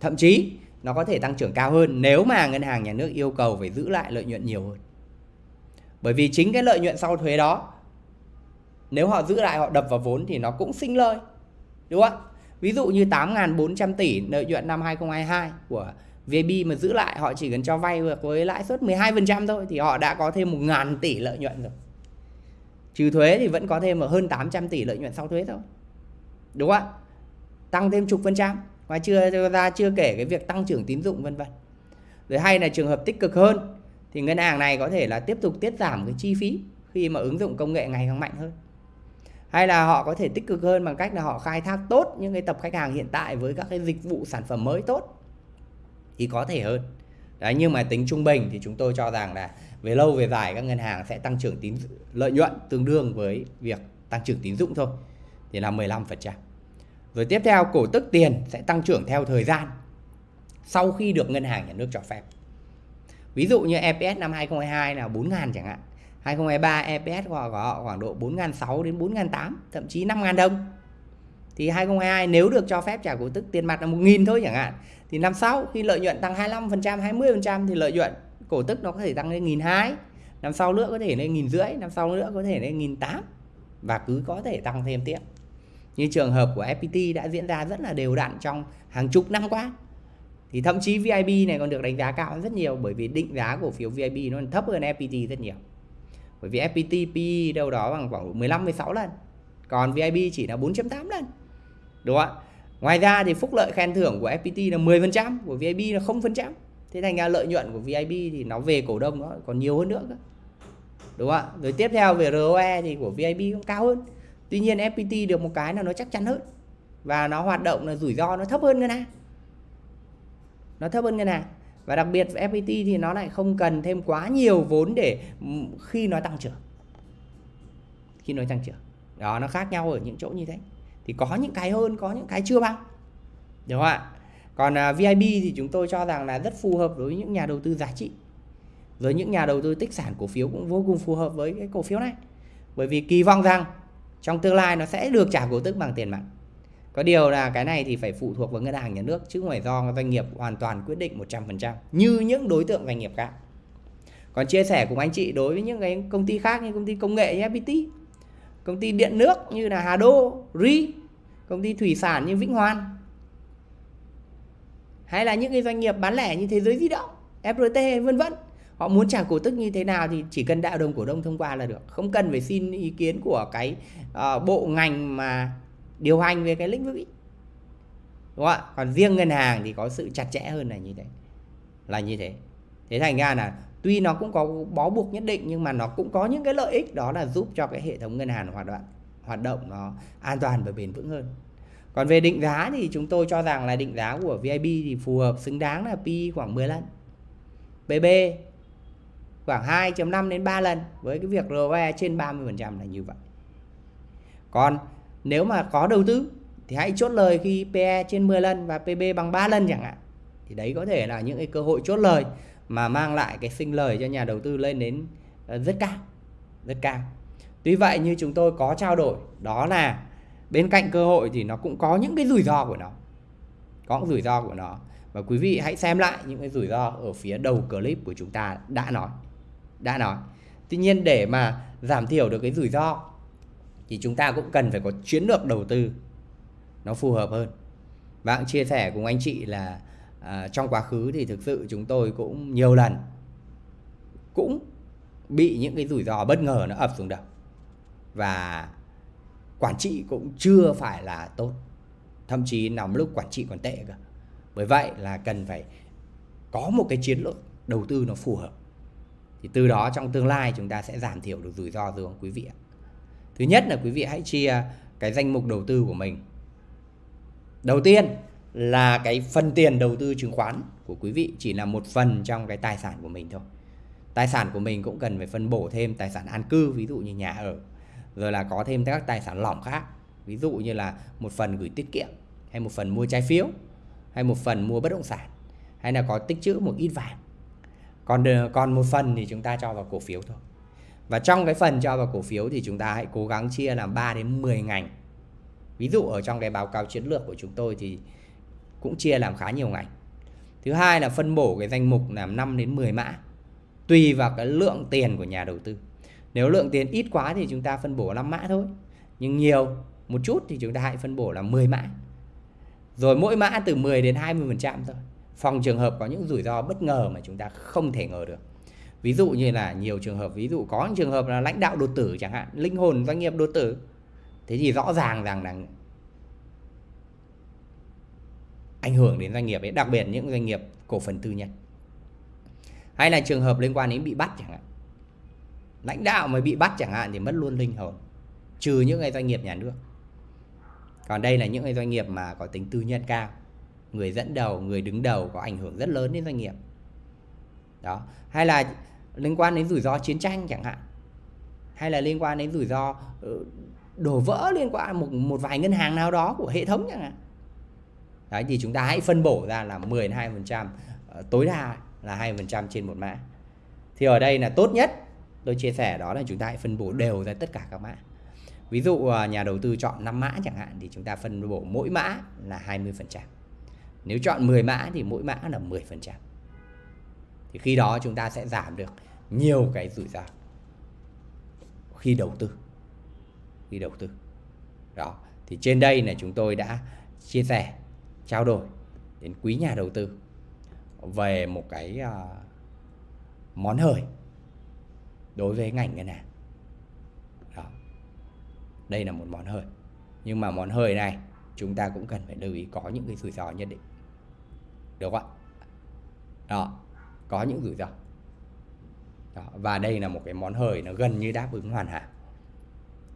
Thậm chí nó có thể tăng trưởng cao hơn nếu mà ngân hàng nhà nước yêu cầu phải giữ lại lợi nhuận nhiều hơn. Bởi vì chính cái lợi nhuận sau thuế đó, nếu họ giữ lại, họ đập vào vốn thì nó cũng sinh lời, đúng không ạ? Ví dụ như 8.400 tỷ lợi nhuận năm 2022 của VB mà giữ lại, họ chỉ cần cho vay được với lãi suất 12% thôi thì họ đã có thêm 1.000 tỷ lợi nhuận rồi. Trừ thuế thì vẫn có thêm hơn 800 tỷ lợi nhuận sau thuế thôi. Đúng không ạ? Tăng thêm chục phần trăm và chưa ra, chưa kể cái việc tăng trưởng tín dụng, vân vân. Rồi hay là trường hợp tích cực hơn, thì ngân hàng này có thể là tiếp tục tiết giảm cái chi phí khi mà ứng dụng công nghệ ngày càng mạnh hơn. Hay là họ có thể tích cực hơn bằng cách là họ khai thác tốt những cái tập khách hàng hiện tại với các cái dịch vụ sản phẩm mới tốt thì có thể hơn đấy, nhưng mà tính trung bình thì chúng tôi cho rằng là về lâu về dài các ngân hàng sẽ tăng trưởng tín lợi nhuận tương đương với việc tăng trưởng tín dụng thôi, thì là 15%. Rồi tiếp theo, cổ tức tiền sẽ tăng trưởng theo thời gian sau khi được ngân hàng nhà nước cho phép. Ví dụ như EPS năm 2022 là 4.000 chẳng hạn. 2023 EPS của họ khoảng độ 4.600 đến 4.800 thậm chí 5.000 đồng. Thì 2022 nếu được cho phép trả cổ tức tiền mặt là 1.000 thôi chẳng hạn thì năm sau khi lợi nhuận tăng 25%, 20% thì lợi nhuận cổ tức nó có thể tăng lên nghìn hai năm sau nữa có thể lên nghìn rưỡi năm sau nữa có thể lên nghìn tám và cứ có thể tăng thêm tiếp. Như trường hợp của FPT đã diễn ra rất là đều đặn trong hàng chục năm qua. Thì thậm chí VIB này còn được đánh giá cao hơn rất nhiều bởi vì định giá cổ phiếu VIB nó thấp hơn FPT rất nhiều. Bởi vì FPT PE đâu đó bằng khoảng 15 16 lần còn VIB chỉ là 4.8 lần đúng không ạ? Ngoài ra thì phúc lợi khen thưởng của FPT là 10% của VIB là 0% thế thành ra lợi nhuận của VIB thì nó về cổ đông nó còn nhiều hơn nữa cơ. Đúng không ạ? Rồi tiếp theo về ROE thì của VIB cũng cao hơn. Tuy nhiên FPT được một cái là nó chắc chắn hơn. Và nó hoạt động là rủi ro nó thấp hơn ngân hàng. Nó thấp hơn ngân hàng. Và đặc biệt FPT thì nó lại không cần thêm quá nhiều vốn để ừ, khi nó tăng trưởng. Khi nó tăng trưởng. Đó, nó khác nhau ở những chỗ như thế thì có những cái hơn có những cái chưa bằng. Đúng không ạ? Còn à, uh, VIB thì chúng tôi cho rằng là rất phù hợp với những nhà đầu tư giá trị. Với những nhà đầu tư tích sản cổ phiếu cũng vô cùng phù hợp với cái cổ phiếu này. Bởi vì kỳ vọng rằng trong tương lai nó sẽ được trả cổ tức bằng tiền mặt. Có điều là cái này thì phải phụ thuộc vào ngân hàng nhà nước chứ không phải do doanh nghiệp hoàn toàn quyết định 100% như những đối tượng doanh nghiệp khác. Còn chia sẻ cùng anh chị đối với những cái công ty khác như công ty công nghệ như FPT, công ty điện nước như là Hà Đô, RI, công ty thủy sản như Vĩnh Hoan, hay là những cái doanh nghiệp bán lẻ như Thế giới di động, FRT vân vân. Họ muốn trả cổ tức như thế nào thì chỉ cần đại đồng cổ đông thông qua là được, không cần phải xin ý kiến của cái uh, bộ ngành mà điều hành về cái lĩnh vực ấy. đúng không ạ? Còn riêng ngân hàng thì có sự chặt chẽ hơn là như thế. Là như thế. Thế thành ra là tuy nó cũng có bó buộc nhất định, nhưng mà nó cũng có những cái lợi ích, đó là giúp cho cái hệ thống ngân hàng hoạt động hoạt động nó an toàn và bền vững hơn. Còn về định giá thì chúng tôi cho rằng là định giá của VIB thì phù hợp, xứng đáng là PE khoảng 10 lần PB khoảng 2.5 đến 3 lần, với cái việc ROE trên 30% là như vậy. Còn nếu mà có đầu tư thì hãy chốt lời khi PE trên 10 lần và PB bằng 3 lần chẳng hạn. Thì đấy có thể là những cái cơ hội chốt lời mà mang lại cái sinh lời cho nhà đầu tư lên đến ờ, rất cao. Rất cao. Tuy vậy như chúng tôi có trao đổi, đó là bên cạnh cơ hội thì nó cũng có những cái rủi ro của nó. Có những rủi ro của nó. Và quý vị hãy xem lại những cái rủi ro ở phía đầu clip của chúng ta đã nói. Đã nói. Tuy nhiên để mà giảm thiểu được cái rủi ro thì chúng ta cũng cần phải có chiến lược đầu tư nó phù hợp hơn Bạn chia sẻ cùng anh chị là à, trong quá khứ thì thực sự chúng tôi cũng nhiều lần cũng bị những cái rủi ro bất ngờ nó ập xuống đầu. Và quản trị cũng chưa phải là tốt thậm chí nằm lúc quản trị còn tệ cơ. Bởi vậy là cần phải có một cái chiến lược đầu tư nó phù hợp. Thì từ đó trong tương lai chúng ta sẽ giảm thiểu được rủi ro rồi quý vị ạ. Thứ nhất là quý vị hãy chia cái danh mục đầu tư của mình. Đầu tiên là cái phần tiền đầu tư chứng khoán của quý vị chỉ là một phần trong cái tài sản của mình thôi. Tài sản của mình cũng cần phải phân bổ thêm tài sản an cư, ví dụ như nhà ở, rồi là có thêm các tài sản lỏng khác, ví dụ như là một phần gửi tiết kiệm, hay một phần mua trái phiếu, hay một phần mua bất động sản, hay là có tích trữ một ít vàng. Còn còn một phần thì chúng ta cho vào cổ phiếu thôi. Và trong cái phần cho vào cổ phiếu thì chúng ta hãy cố gắng chia làm 3 đến 10 ngành. Ví dụ ở trong cái báo cáo chiến lược của chúng tôi thì cũng chia làm khá nhiều ngành. Thứ hai là phân bổ cái danh mục làm 5 đến 10 mã. Tùy vào cái lượng tiền của nhà đầu tư. Nếu lượng tiền ít quá thì chúng ta phân bổ 5 mã thôi. Nhưng nhiều một chút thì chúng ta hãy phân bổ là 10 mã. Rồi mỗi mã từ 10 đến 20% thôi. Phòng trường hợp có những rủi ro bất ngờ mà chúng ta không thể ngờ được ví dụ như là nhiều trường hợp, ví dụ có những trường hợp là lãnh đạo đột tử chẳng hạn, linh hồn doanh nghiệp đột tử thế thì rõ ràng rằng là ảnh hưởng đến doanh nghiệp ấy, đặc biệt những doanh nghiệp cổ phần tư nhân. Hay là trường hợp liên quan đến bị bắt chẳng hạn. Lãnh đạo mà bị bắt chẳng hạn thì mất luôn linh hồn, trừ những cái doanh nghiệp nhà nước. Còn đây là những cái doanh nghiệp mà có tính tư nhân cao, người dẫn đầu, người đứng đầu có ảnh hưởng rất lớn đến doanh nghiệp. Đó. Hay là liên quan đến rủi ro chiến tranh chẳng hạn. Hay là liên quan đến rủi ro ừ, đổ vỡ liên quan một một vài ngân hàng nào đó của hệ thống chẳng hạn đấy, thì chúng ta hãy phân bổ ra là 10 2% ờ, tối đa là 2% trên một mã. Thì ở đây là tốt nhất, tôi chia sẻ đó là chúng ta hãy phân bổ đều ra tất cả các mã. Ví dụ ờ, nhà đầu tư chọn 5 mã chẳng hạn thì chúng ta phân bổ mỗi mã là 20% nếu chọn 10 mã thì mỗi mã là 10% thì khi đó chúng ta sẽ giảm được nhiều cái rủi ro khi đầu tư. Khi đầu tư. Đó, thì trên đây là chúng tôi đã chia sẻ trao đổi đến quý nhà đầu tư về một cái uh, món hời đối với ngành ngân hàng. Đó. Đây là một món hời. Nhưng mà món hời này chúng ta cũng cần phải lưu ý có những cái rủi ro nhất định. Được không ạ? Đó. Có những rủi ro. Đó. và đây là một cái món hời nó gần như đáp ứng hoàn hảo.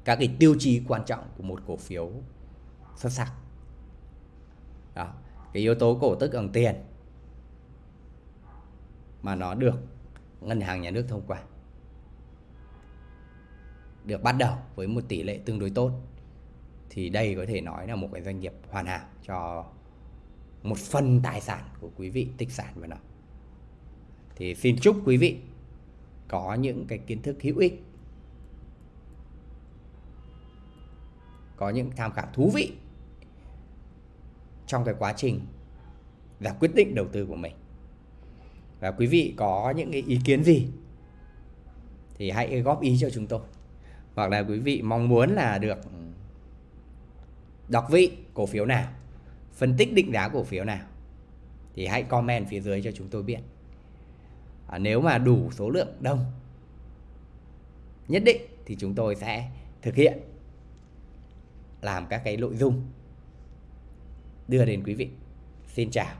Các cái tiêu chí quan trọng của một cổ phiếu xuất sắc đó, cái yếu tố cổ tức bằng tiền mà nó được ngân hàng nhà nước thông qua, được bắt đầu với một tỷ lệ tương đối tốt, thì đây có thể nói là một cái doanh nghiệp hoàn hảo cho một phần tài sản của quý vị tích sản vào nó. Thì xin chúc quý vị có những cái kiến thức hữu ích, có những tham khảo thú vị trong cái quá trình và quyết định đầu tư của mình. Và quý vị có những cái ý kiến gì thì hãy góp ý cho chúng tôi. Hoặc là quý vị mong muốn là được đọc vị cổ phiếu nào phân tích định giá cổ phiếu nào thì hãy comment phía dưới cho chúng tôi biết. À, nếu mà đủ số lượng đông nhất định thì chúng tôi sẽ thực hiện làm các cái nội dung đưa đến quý vị. Xin chào.